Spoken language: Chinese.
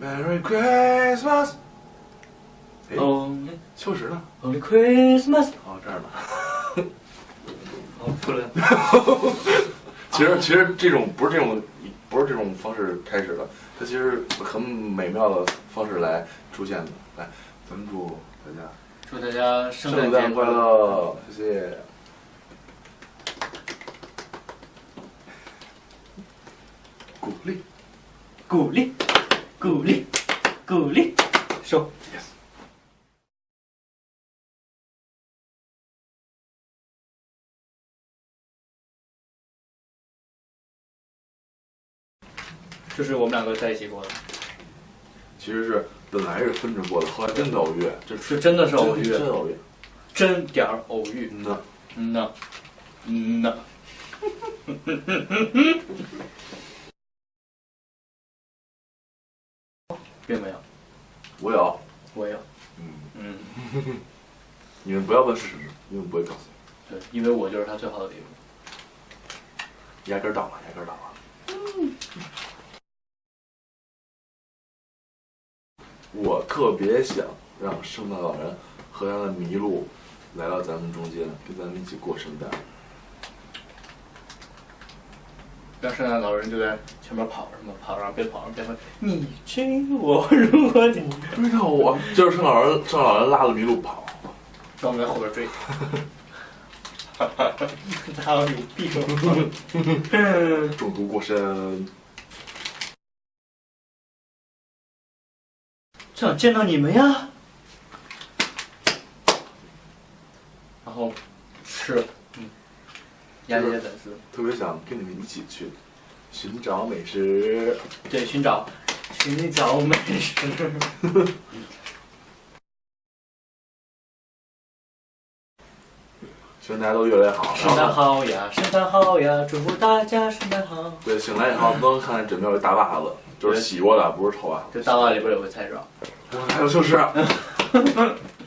Merry Christmas。哎秋实呢？Only Christmas。哦，这儿呢。哦，出来了。其实其实这种不是这种不是这种方式开始的，它其实很美妙的方式来出现的。来，咱们祝大家祝大家圣诞快！乐，谢谢。鼓励鼓励，鼓励，鼓励，收。，yes。这是我们两个在一起过的，其实是本来是分着过的，后来真的偶遇，这是真的是偶遇真真偶遇。真点儿偶遇。嗯呐，嗯呐，嗯呐。并没有，我有，我有。嗯，嗯，你们不要问是什么，因为我不会告诉你对，因为我就是他最好的礼物。压根儿倒了，压根儿倒了。我特别想让圣诞老人和他的麋鹿来到咱们中间，跟咱们一起过圣诞。让圣诞老人就在前面跑什么跑，然后边跑边问你追我，如果你追到我，就是圣诞老人，圣诞老人拉着麋鹿跑。那我们在后边追。他有病。中毒过身，想见到你们呀。然后吃了，嗯，压这些粉丝，特别想跟你们一起去寻找美食。对，寻找寻找美食。希望大家都越来越好。圣诞好呀，圣诞好呀，祝福大家圣诞好。对，醒来以后都能看见枕边有个大袜子，就是洗过的，不是臭袜子。这大袜里边有个菜爪。还有就是。